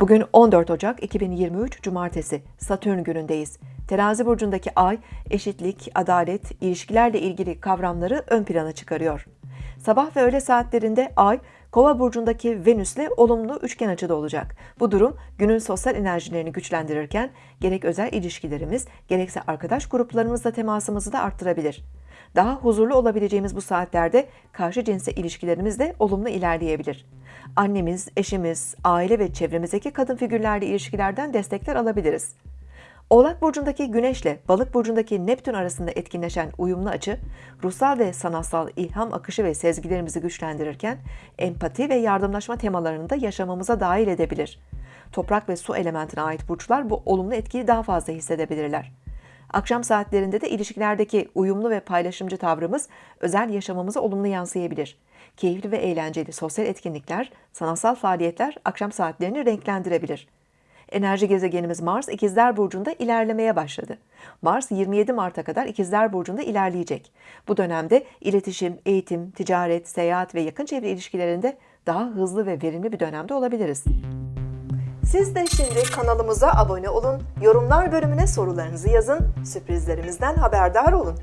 Bugün 14 Ocak 2023 Cumartesi Satürn günündeyiz. Terazi burcundaki ay eşitlik, adalet, ilişkilerle ilgili kavramları ön plana çıkarıyor. Sabah ve öğle saatlerinde ay Kova burcundaki Venüs'le olumlu üçgen açıda olacak. Bu durum günün sosyal enerjilerini güçlendirirken gerek özel ilişkilerimiz gerekse arkadaş gruplarımızla temasımızı da arttırabilir. Daha huzurlu olabileceğimiz bu saatlerde karşı cinse ilişkilerimiz de olumlu ilerleyebilir. Annemiz, eşimiz, aile ve çevremizdeki kadın figürlerle ilişkilerden destekler alabiliriz. Oğlak burcundaki Güneşle Balık burcundaki Neptün arasında etkinleşen uyumlu açı, ruhsal ve sanatsal ilham akışı ve sezgilerimizi güçlendirirken empati ve yardımlaşma temalarını da yaşamamıza dahil edebilir. Toprak ve su elementine ait burçlar bu olumlu etkiyi daha fazla hissedebilirler. Akşam saatlerinde de ilişkilerdeki uyumlu ve paylaşımcı tavrımız özel yaşamamıza olumlu yansıyabilir. Keyifli ve eğlenceli sosyal etkinlikler, sanatsal faaliyetler akşam saatlerini renklendirebilir. Enerji gezegenimiz Mars İkizler Burcu'nda ilerlemeye başladı. Mars 27 Mart'a kadar İkizler Burcu'nda ilerleyecek. Bu dönemde iletişim, eğitim, ticaret, seyahat ve yakın çevre ilişkilerinde daha hızlı ve verimli bir dönemde olabiliriz. Siz de şimdi kanalımıza abone olun, yorumlar bölümüne sorularınızı yazın, sürprizlerimizden haberdar olun.